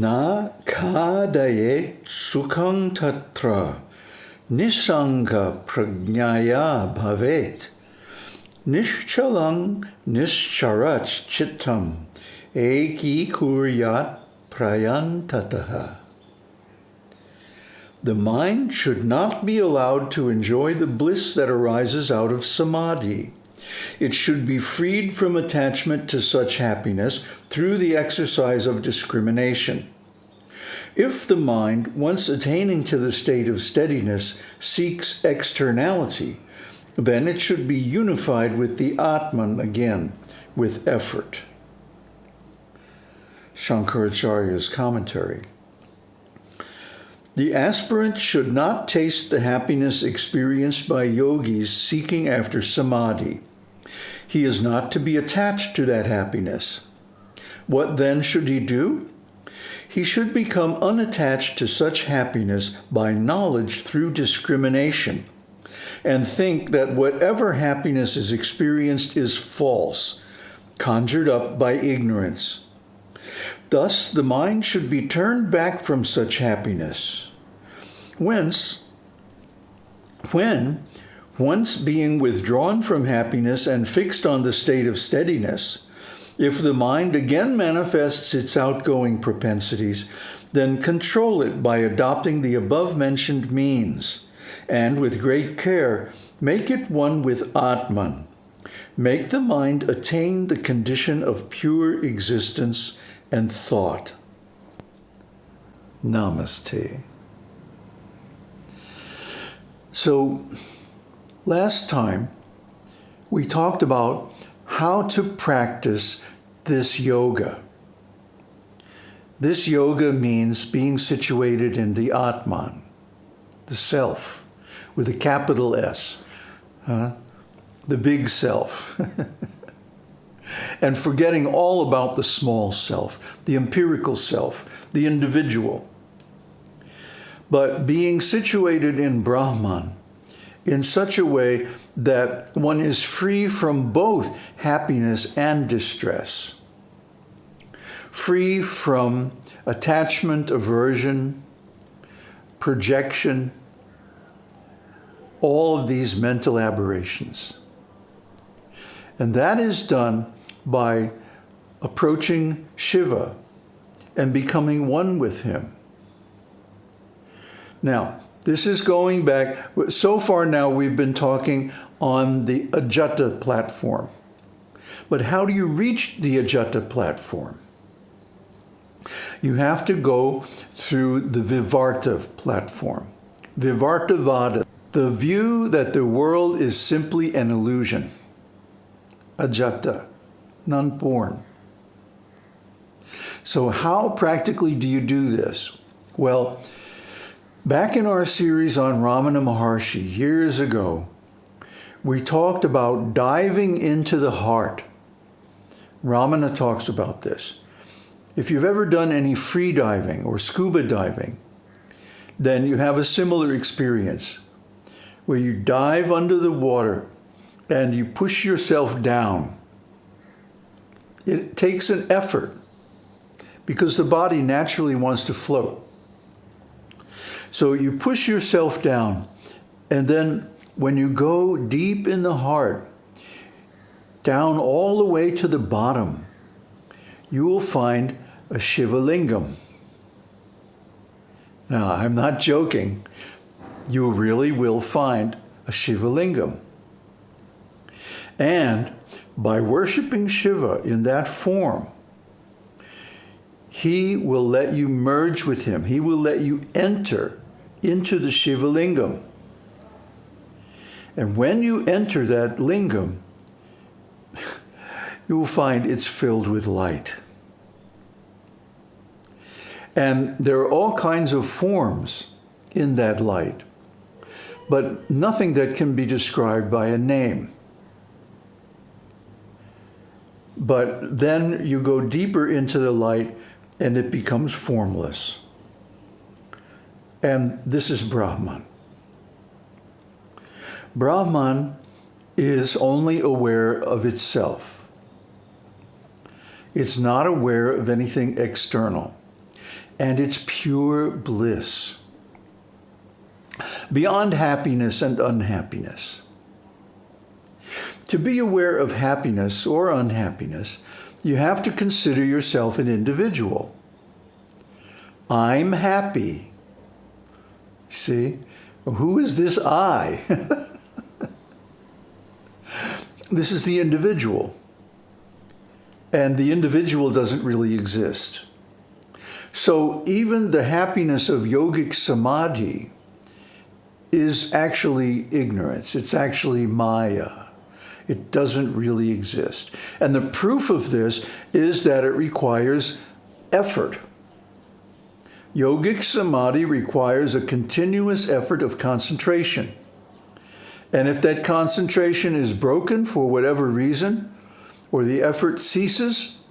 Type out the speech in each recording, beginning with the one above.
Na kadayet sukhang tatra nisanga prajnaya bhavet nishchalang nischarach chittam eki kuryat prayantataha. The mind should not be allowed to enjoy the bliss that arises out of samadhi. It should be freed from attachment to such happiness through the exercise of discrimination. If the mind, once attaining to the state of steadiness, seeks externality, then it should be unified with the Atman again, with effort. Shankaracharya's commentary. The aspirant should not taste the happiness experienced by yogis seeking after samadhi. He is not to be attached to that happiness. What then should he do? He should become unattached to such happiness by knowledge through discrimination and think that whatever happiness is experienced is false, conjured up by ignorance. Thus, the mind should be turned back from such happiness. Whence, when, once being withdrawn from happiness and fixed on the state of steadiness, if the mind again manifests its outgoing propensities, then control it by adopting the above mentioned means, and with great care, make it one with Atman. Make the mind attain the condition of pure existence and thought. Namaste. So, last time we talked about how to practice this yoga. This yoga means being situated in the Atman, the self, with a capital S, huh? the big self. and forgetting all about the small self, the empirical self, the individual. But being situated in Brahman in such a way that one is free from both happiness and distress, free from attachment, aversion, projection, all of these mental aberrations. And that is done by approaching Shiva and becoming one with him. Now, this is going back, so far now we've been talking on the Ajata platform. But how do you reach the Ajata platform? You have to go through the Vivarta platform. Vivartavada, the view that the world is simply an illusion. Ajata none born. So how practically do you do this? Well, back in our series on Ramana Maharshi years ago, we talked about diving into the heart. Ramana talks about this. If you've ever done any free diving or scuba diving, then you have a similar experience where you dive under the water and you push yourself down it takes an effort because the body naturally wants to float. So you push yourself down and then when you go deep in the heart, down all the way to the bottom, you will find a Shiva Lingam. Now, I'm not joking. You really will find a Shiva Lingam. And by worshiping Shiva in that form, he will let you merge with him. He will let you enter into the Shiva Lingam. And when you enter that lingam, you will find it's filled with light. And there are all kinds of forms in that light, but nothing that can be described by a name. But then you go deeper into the light and it becomes formless. And this is Brahman. Brahman is only aware of itself. It's not aware of anything external. and it's pure bliss. Beyond happiness and unhappiness. To be aware of happiness or unhappiness, you have to consider yourself an individual. I'm happy. See? Who is this I? this is the individual. And the individual doesn't really exist. So even the happiness of yogic samadhi is actually ignorance. It's actually maya. It doesn't really exist. And the proof of this is that it requires effort. Yogic samadhi requires a continuous effort of concentration. And if that concentration is broken for whatever reason, or the effort ceases,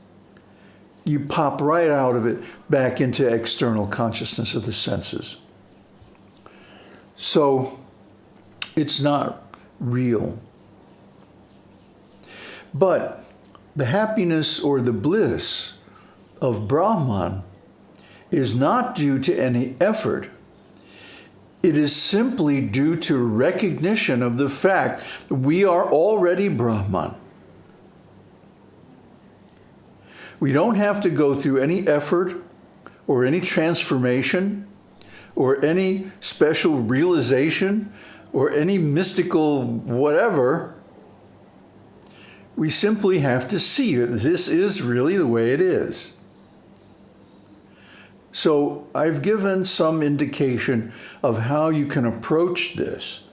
you pop right out of it back into external consciousness of the senses. So it's not real. But the happiness or the bliss of Brahman is not due to any effort. It is simply due to recognition of the fact that we are already Brahman. We don't have to go through any effort or any transformation or any special realization or any mystical whatever. We simply have to see that this is really the way it is. So I've given some indication of how you can approach this.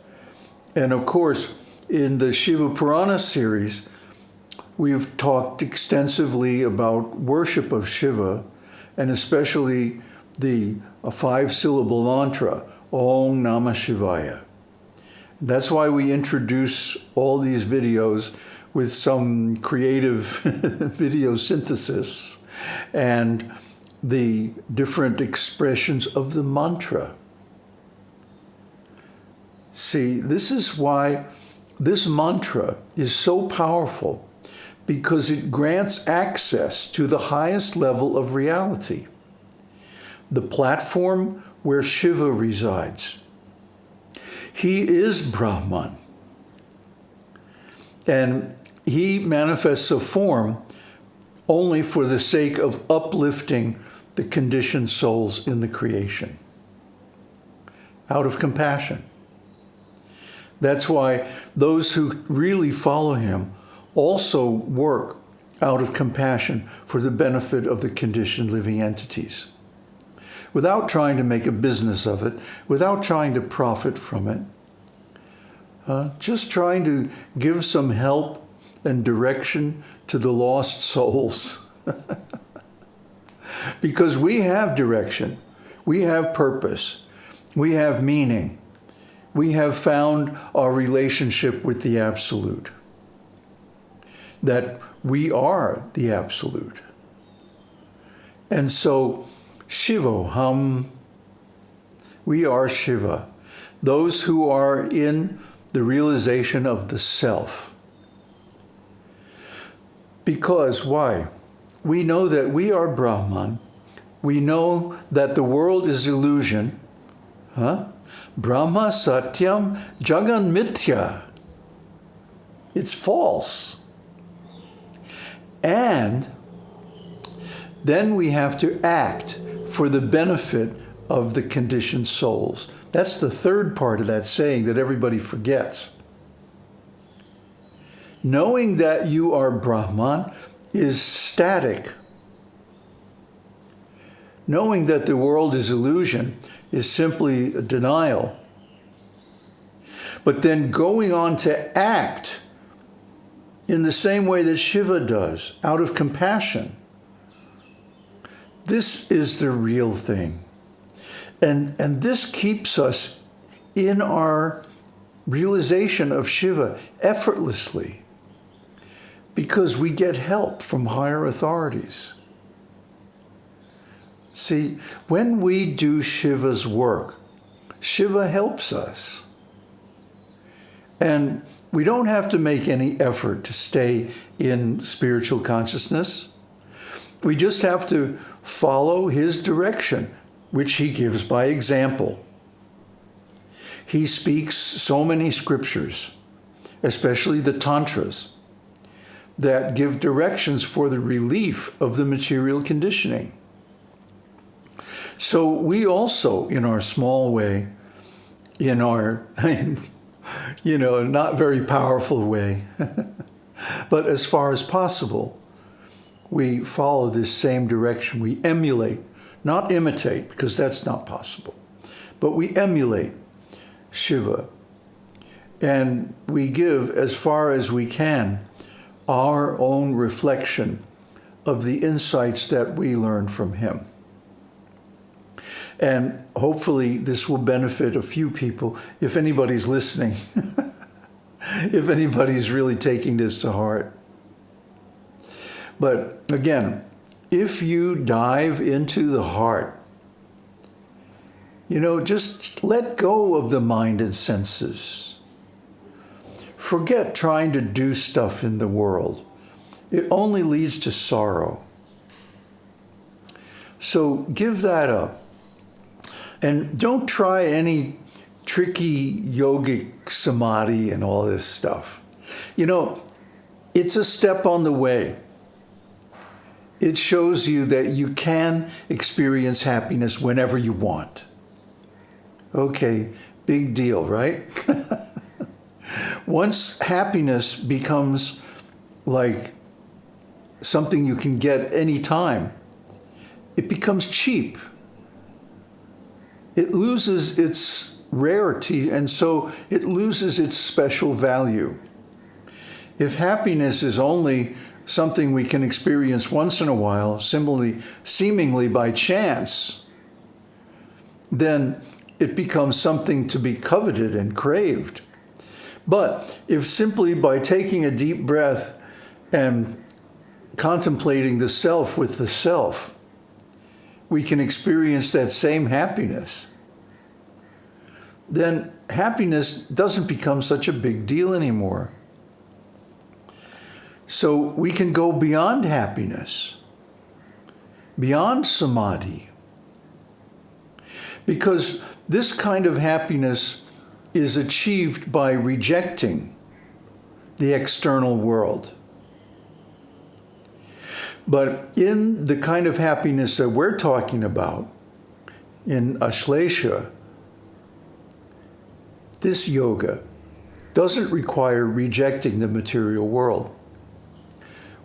And of course, in the Shiva Purana series, we've talked extensively about worship of Shiva, and especially the five-syllable mantra, Om Namah Shivaya. That's why we introduce all these videos with some creative video synthesis and the different expressions of the mantra. See, this is why this mantra is so powerful because it grants access to the highest level of reality, the platform where Shiva resides. He is Brahman. And he manifests a form only for the sake of uplifting the conditioned souls in the creation out of compassion. That's why those who really follow him also work out of compassion for the benefit of the conditioned living entities. Without trying to make a business of it, without trying to profit from it, uh, just trying to give some help and direction to the lost souls. because we have direction, we have purpose, we have meaning, we have found our relationship with the Absolute, that we are the Absolute. And so, Shivoham, we are Shiva, those who are in the realization of the self. Because, why? We know that we are Brahman. We know that the world is illusion. Huh? Brahma Satyam Jagan Mithya. It's false. And then we have to act for the benefit of the conditioned souls. That's the third part of that saying that everybody forgets. Knowing that you are Brahman, is static. Knowing that the world is illusion is simply a denial. But then going on to act in the same way that Shiva does, out of compassion. This is the real thing. And, and this keeps us in our realization of Shiva effortlessly because we get help from higher authorities. See, when we do Shiva's work, Shiva helps us. And we don't have to make any effort to stay in spiritual consciousness. We just have to follow his direction, which he gives by example. He speaks so many scriptures, especially the Tantras, that give directions for the relief of the material conditioning. So we also, in our small way, in our, you know, not very powerful way, but as far as possible, we follow this same direction. We emulate, not imitate, because that's not possible, but we emulate Shiva. And we give, as far as we can, our own reflection of the insights that we learn from him. And hopefully this will benefit a few people if anybody's listening, if anybody's really taking this to heart. But again, if you dive into the heart, you know, just let go of the mind and senses. Forget trying to do stuff in the world. It only leads to sorrow. So give that up. And don't try any tricky yogic samadhi and all this stuff. You know, it's a step on the way. It shows you that you can experience happiness whenever you want. Okay, big deal, right? Once happiness becomes like something you can get anytime, it becomes cheap it loses its rarity and so it loses its special value. If happiness is only something we can experience once in a while, similarly, seemingly by chance, then it becomes something to be coveted and craved. But if simply by taking a deep breath and contemplating the self with the self, we can experience that same happiness, then happiness doesn't become such a big deal anymore. So we can go beyond happiness, beyond samadhi, because this kind of happiness is achieved by rejecting the external world. But in the kind of happiness that we're talking about, in Asparsha, this yoga doesn't require rejecting the material world.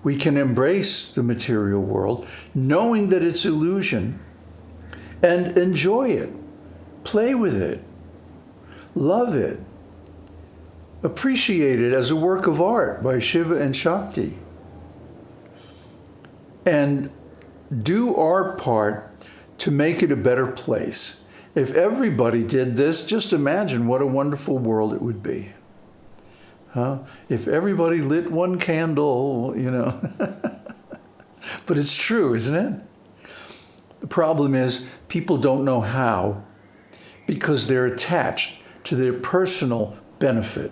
We can embrace the material world knowing that it's illusion and enjoy it, play with it, love it, appreciate it as a work of art by Shiva and Shakti and do our part to make it a better place. If everybody did this, just imagine what a wonderful world it would be. Huh? If everybody lit one candle, you know. but it's true, isn't it? The problem is people don't know how because they're attached to their personal benefit.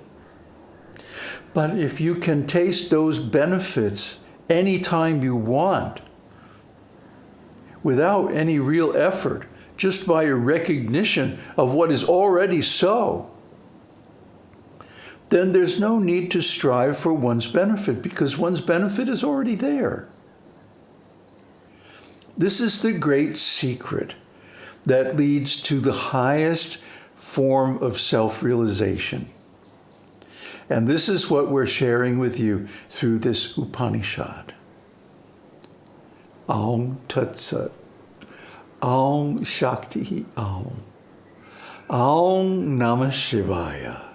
But if you can taste those benefits anytime you want without any real effort, just by a recognition of what is already so, then there's no need to strive for one's benefit because one's benefit is already there. This is the great secret that leads to the highest form of self-realization. And this is what we're sharing with you through this Upanishad. Aum Tat Sat. Aum Shakti Aum. Aum Namah Shivaya.